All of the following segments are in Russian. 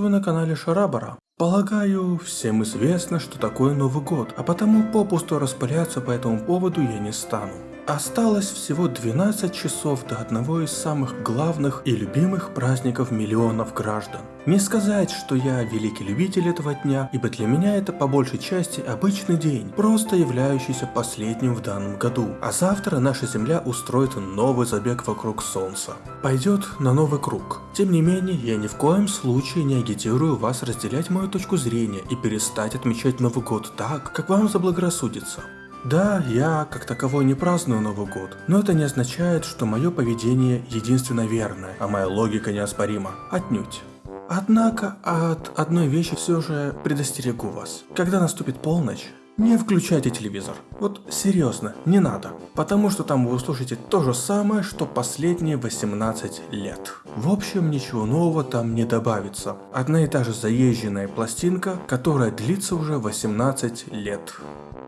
Приветствую на канале Шарабара. Полагаю, всем известно, что такое Новый год, а потому попусту распыляться по этому поводу я не стану. Осталось всего 12 часов до одного из самых главных и любимых праздников миллионов граждан. Не сказать, что я великий любитель этого дня, ибо для меня это по большей части обычный день, просто являющийся последним в данном году. А завтра наша Земля устроит новый забег вокруг Солнца. Пойдет на новый круг. Тем не менее, я ни в коем случае не агитирую вас разделять мою точку зрения и перестать отмечать Новый год так, как вам заблагорассудится. Да, я как таковой не праздную Новый год, но это не означает, что мое поведение единственно верное, а моя логика неоспорима. Отнюдь. Однако от одной вещи все же предостерегу вас. Когда наступит полночь, не включайте телевизор. Вот серьезно, не надо. Потому что там вы услышите то же самое, что последние 18 лет. В общем, ничего нового там не добавится. Одна и та же заезженная пластинка, которая длится уже 18 лет.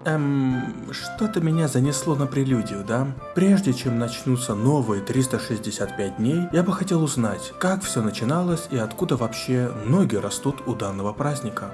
Эм, что-то меня занесло на прелюдию, да? Прежде чем начнутся новые 365 дней, я бы хотел узнать, как все начиналось и откуда вообще ноги растут у данного праздника.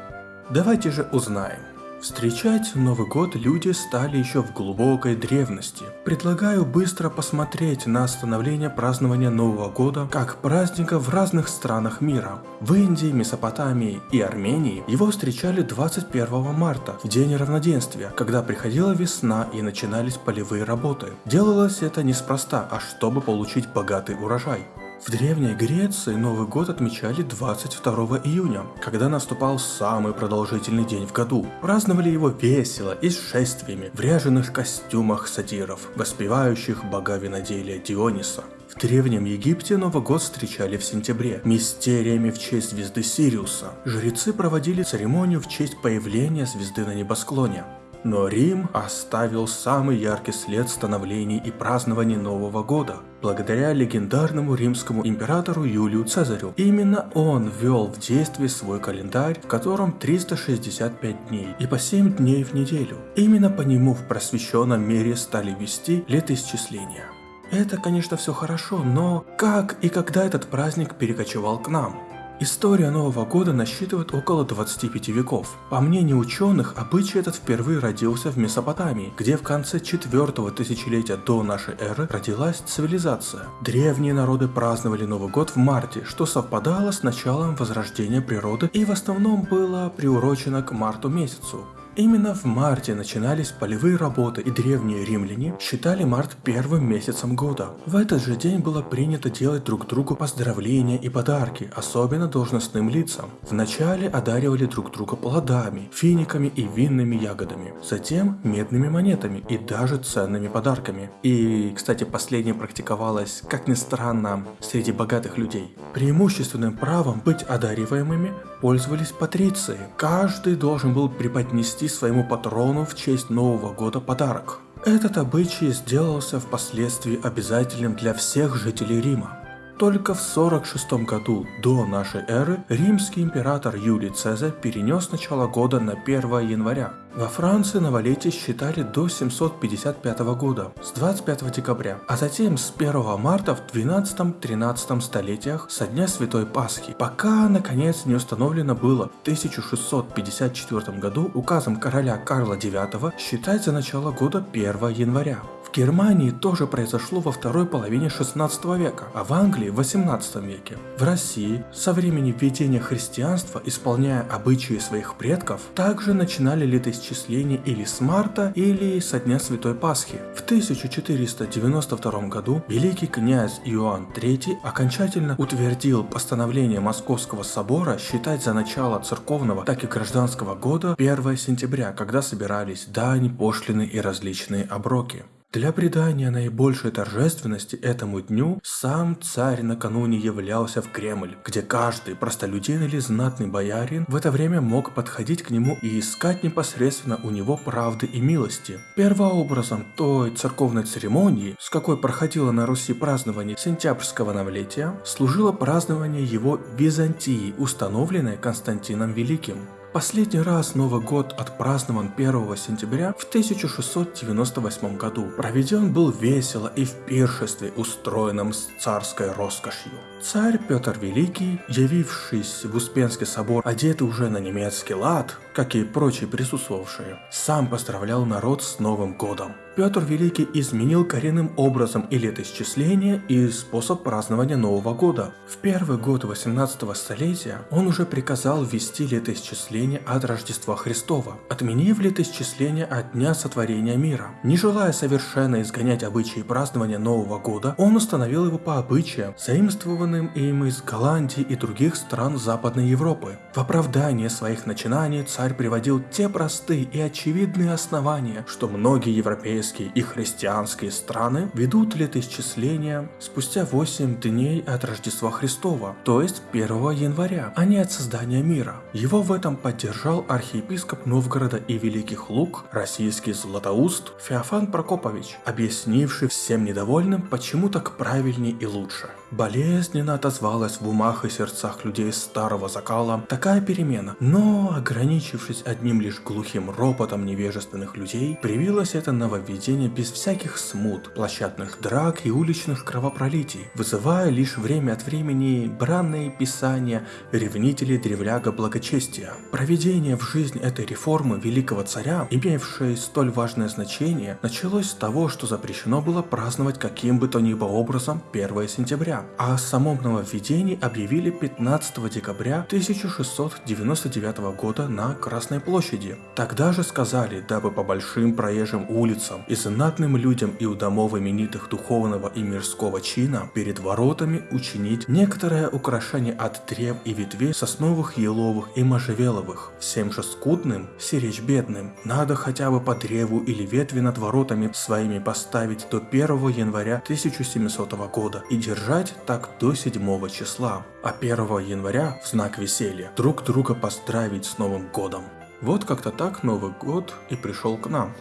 Давайте же узнаем. Встречать Новый год люди стали еще в глубокой древности. Предлагаю быстро посмотреть на становление празднования Нового года как праздника в разных странах мира. В Индии, Месопотамии и Армении его встречали 21 марта, в день равноденствия, когда приходила весна и начинались полевые работы. Делалось это неспроста, а чтобы получить богатый урожай. В Древней Греции Новый год отмечали 22 июня, когда наступал самый продолжительный день в году. Праздновали его весело и с шествиями в ряженых костюмах сатиров, воспевающих бога виноделия Диониса. В Древнем Египте Новый год встречали в сентябре, мистериями в честь звезды Сириуса. Жрецы проводили церемонию в честь появления звезды на небосклоне. Но Рим оставил самый яркий след становлений и празднований Нового года, благодаря легендарному римскому императору Юлию Цезарю. Именно он ввел в действие свой календарь, в котором 365 дней и по 7 дней в неделю. Именно по нему в просвещенном мире стали вести летоисчисления. Это, конечно, все хорошо, но как и когда этот праздник перекочевал к нам? История Нового года насчитывает около 25 веков. По мнению ученых, обычай этот впервые родился в Месопотамии, где в конце 4 тысячелетия до нашей эры родилась цивилизация. Древние народы праздновали Новый год в марте, что совпадало с началом возрождения природы и в основном было приурочено к марту месяцу. Именно в марте начинались полевые работы, и древние римляне считали март первым месяцем года. В этот же день было принято делать друг другу поздравления и подарки, особенно должностным лицам. Вначале одаривали друг друга плодами, финиками и винными ягодами, затем медными монетами и даже ценными подарками. И, кстати, последнее практиковалось, как ни странно, среди богатых людей. Преимущественным правом быть одариваемыми пользовались патриции. Каждый должен был преподнести своему патрону в честь Нового года подарок. Этот обычай сделался впоследствии обязательным для всех жителей Рима. Только в 46 году до нашей эры римский император Юлий Цезарь перенес начало года на 1 января. Во Франции новолетие считали до 755 года, с 25 декабря, а затем с 1 марта в 12-13 столетиях со дня Святой Пасхи, пока наконец не установлено было в 1654 году указом короля Карла IX считать за начало года 1 января. В Германии тоже произошло во второй половине 16 века, а в Англии в 18 веке. В России со времени введения христианства, исполняя обычаи своих предков, также начинали летоисчисление или с марта, или со дня Святой Пасхи. В 1492 году великий князь Иоанн III окончательно утвердил постановление Московского собора считать за начало церковного, так и гражданского года 1 сентября, когда собирались дань, пошлины и различные оброки. Для придания наибольшей торжественности этому дню сам царь накануне являлся в Кремль, где каждый простолюдин или знатный боярин в это время мог подходить к нему и искать непосредственно у него правды и милости. Первообразом той церковной церемонии, с какой проходило на Руси празднование сентябрьского новлетия, служило празднование его Византии, установленное Константином Великим. Последний раз Новый год отпразднован 1 сентября в 1698 году. Проведен был весело и в пиршестве, устроенном с царской роскошью. Царь Петр Великий, явившись в Успенский собор, одетый уже на немецкий лад, как и прочие присутствовавшие, сам поздравлял народ с Новым годом. Петр Великий изменил коренным образом и летоисчисление, и способ празднования Нового года. В первый год 18 столетия он уже приказал ввести летоисчисление от Рождества Христова, отменив летоисчисление от Дня Сотворения мира. Не желая совершенно изгонять обычаи празднования Нового года, он установил его по обычаям, заимствованным им из Голландии и других стран Западной Европы. В оправдание своих начинаний царь приводил те простые и очевидные основания, что многие европейские еврейские и христианские страны ведут летоисчисление спустя 8 дней от Рождества Христова, то есть 1 января, а не от создания мира. Его в этом поддержал архиепископ Новгорода и Великих Луг, российский Златоуст Феофан Прокопович, объяснивший всем недовольным, почему так правильнее и лучше. Болезненно отозвалась в умах и сердцах людей старого закала такая перемена, но ограничившись одним лишь глухим ропотом невежественных людей, привилось это нововведение без всяких смут, площадных драк и уличных кровопролитий, вызывая лишь время от времени бранные писания ревнителей древляга благочестия. Проведение в жизнь этой реформы великого царя, имевшей столь важное значение, началось с того, что запрещено было праздновать каким бы то ни было образом 1 сентября, а о самом нововведении объявили 15 декабря 1699 года на Красной площади. Тогда же сказали, дабы по большим проезжим улицам и знатным людям и у домов именитых духовного и мирского чина перед воротами учинить некоторое украшение от древ и ветвей сосновых, еловых и можжевеловых. Всем же скудным, сиречь бедным, надо хотя бы по древу или ветви над воротами своими поставить до 1 января 1700 года и держать так до 7 числа, а 1 января в знак веселья друг друга поздравить с Новым годом. Вот как-то так Новый год и пришел к нам.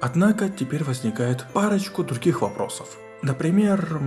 Однако теперь возникает парочку других вопросов. Например,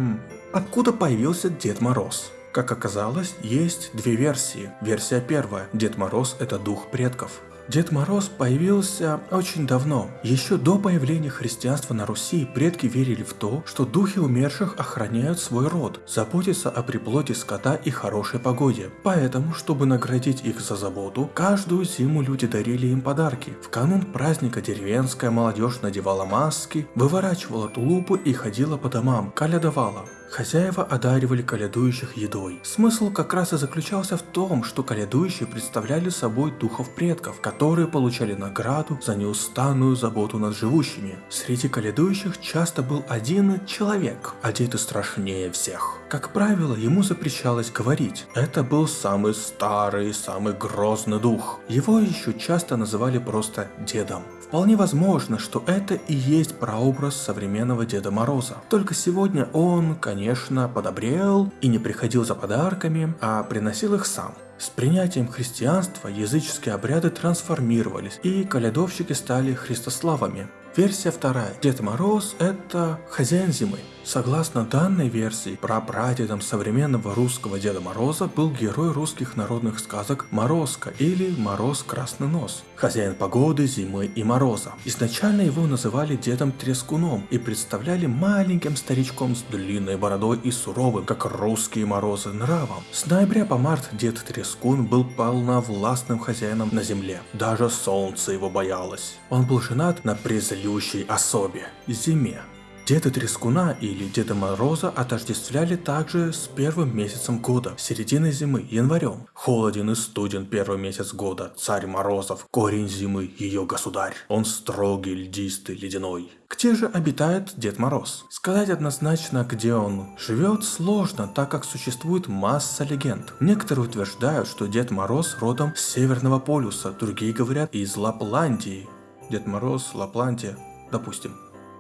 откуда появился Дед Мороз? Как оказалось, есть две версии. Версия первая. Дед Мороз это дух предков. Дед Мороз появился очень давно. Еще до появления христианства на Руси предки верили в то, что духи умерших охраняют свой род, заботятся о приплоте скота и хорошей погоде. Поэтому, чтобы наградить их за заботу, каждую зиму люди дарили им подарки. В канун праздника деревенская молодежь надевала маски, выворачивала тулупы и ходила по домам, калядовала. Хозяева одаривали колядующих едой. Смысл как раз и заключался в том, что колядующие представляли собой духов предков, которые получали награду за неустанную заботу над живущими. Среди колядующих часто был один человек, одетый страшнее всех. Как правило, ему запрещалось говорить. Это был самый старый, самый грозный дух. Его еще часто называли просто дедом. Вполне возможно, что это и есть прообраз современного Деда Мороза. Только сегодня он, конечно, подобрел и не приходил за подарками, а приносил их сам. С принятием христианства языческие обряды трансформировались, и колядовщики стали христославами. Версия вторая. Дед Мороз – это хозяин зимы. Согласно данной версии, прапрадедом современного русского Деда Мороза был герой русских народных сказок Морозко или Мороз Красный Нос, хозяин погоды, зимы и мороза. Изначально его называли Дедом Трескуном и представляли маленьким старичком с длинной бородой и суровым, как русские морозы, нравом. С ноября по март Дед Трескун был полновластным хозяином на земле. Даже солнце его боялось. Он был женат на презлющей особе – Зиме. Деда Трескуна или Деда Мороза отождествляли также с первым месяцем года, серединой зимы, январем. Холоден и студен первый месяц года, царь Морозов, корень зимы, ее государь. Он строгий, льдистый, ледяной. Где же обитает Дед Мороз? Сказать однозначно, где он живет, сложно, так как существует масса легенд. Некоторые утверждают, что Дед Мороз родом с Северного полюса, другие говорят из Лапландии. Дед Мороз, Лапландия, допустим.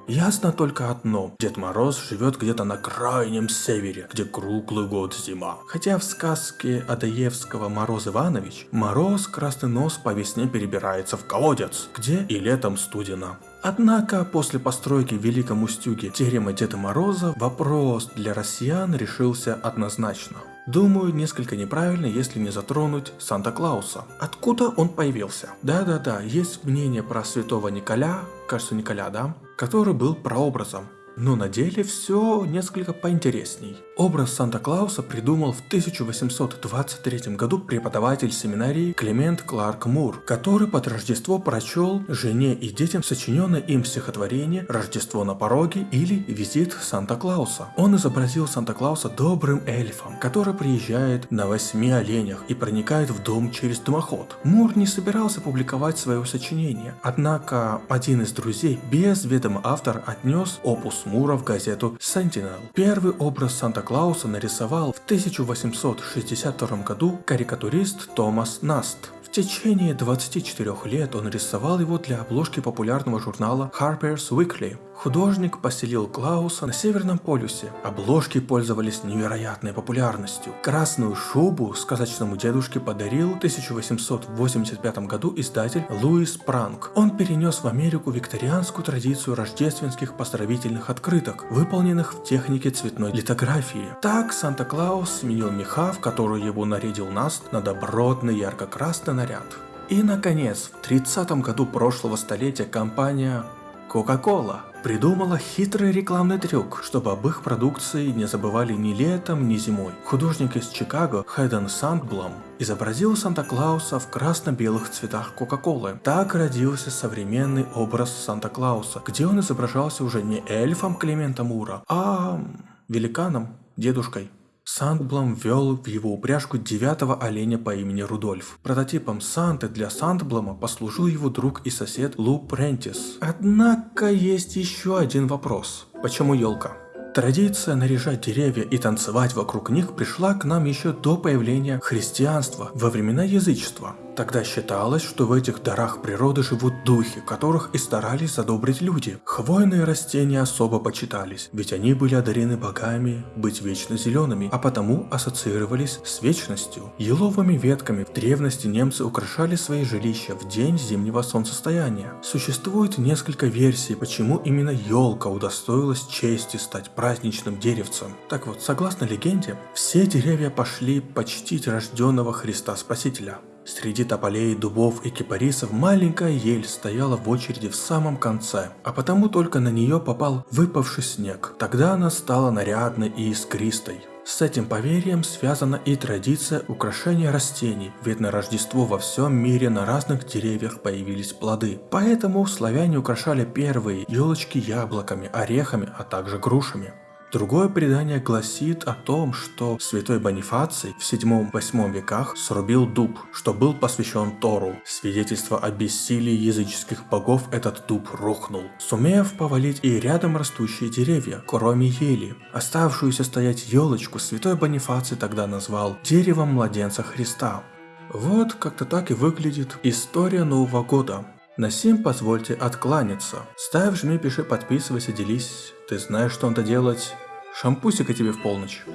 Ясно только одно. Дед Мороз живет где-то на крайнем севере, где круглый год зима. Хотя в сказке Адаевского Мороз Иванович, Мороз Красный Нос по весне перебирается в колодец, где и летом студено. Однако после постройки в Великом Устюге терема Деда Мороза вопрос для россиян решился однозначно. Думаю, несколько неправильно, если не затронуть Санта-Клауса. Откуда он появился? Да-да-да, есть мнение про святого Николя, кажется Николя, да? Который был прообразом но на деле все несколько поинтересней. Образ Санта-Клауса придумал в 1823 году преподаватель семинарии Климент Кларк Мур, который под Рождество прочел жене и детям сочиненное им стихотворение «Рождество на пороге» или «Визит Санта-Клауса». Он изобразил Санта-Клауса добрым эльфом, который приезжает на восьми оленях и проникает в дом через дымоход. Мур не собирался публиковать свое сочинение, однако один из друзей без ведома автор отнес опус Мура в газету Sentinel. Первый образ Санта-Клауса нарисовал в 1862 году карикатурист Томас Наст. В течение 24 лет он рисовал его для обложки популярного журнала Harper's Weekly. Художник поселил Клауса на Северном полюсе. Обложки пользовались невероятной популярностью. Красную шубу сказочному дедушке подарил в 1885 году издатель Луис Пранк. Он перенес в Америку викторианскую традицию рождественских поздравительных открыток, выполненных в технике цветной литографии. Так Санта-Клаус сменил меха, в которую его нарядил Наст, на добротный ярко-красный наряд. И наконец, в 30 году прошлого столетия компания Coca-Cola придумала хитрый рекламный трюк, чтобы об их продукции не забывали ни летом, ни зимой. Художник из Чикаго Хэдден Сандблом изобразил Санта-Клауса в красно-белых цветах Кока-Колы. Так родился современный образ Санта-Клауса, где он изображался уже не эльфом Климента Мура, а великаном, дедушкой. Сандблом ввел в его упряжку девятого оленя по имени Рудольф. Прототипом Санты для Сандблома послужил его друг и сосед Лу Прентис. Однако есть еще один вопрос. Почему елка? Традиция наряжать деревья и танцевать вокруг них пришла к нам еще до появления христианства во времена язычества. Тогда считалось, что в этих дарах природы живут духи, которых и старались задобрить люди. Хвойные растения особо почитались, ведь они были одарены богами быть вечно зелеными, а потому ассоциировались с вечностью. Еловыми ветками в древности немцы украшали свои жилища в день зимнего солнцестояния. Существует несколько версий, почему именно елка удостоилась чести стать праздничным деревцем. Так вот, согласно легенде, все деревья пошли почтить рожденного Христа Спасителя. Среди тополей, дубов и кипарисов маленькая ель стояла в очереди в самом конце, а потому только на нее попал выпавший снег. Тогда она стала нарядной и искристой. С этим поверьем связана и традиция украшения растений, ведь на Рождество во всем мире на разных деревьях появились плоды. Поэтому славяне украшали первые елочки яблоками, орехами, а также грушами. Другое предание гласит о том, что святой Бонифаций в 7-8 веках срубил дуб, что был посвящен Тору. Свидетельство о бессилии языческих богов этот дуб рухнул, сумев повалить и рядом растущие деревья, кроме ели. Оставшуюся стоять елочку святой Бонифаций тогда назвал деревом младенца Христа. Вот как-то так и выглядит история Нового года. На сим позвольте откланяться. Ставь, жми, пиши, подписывайся, делись. Ты знаешь, что надо делать. Шампусика тебе в полночь.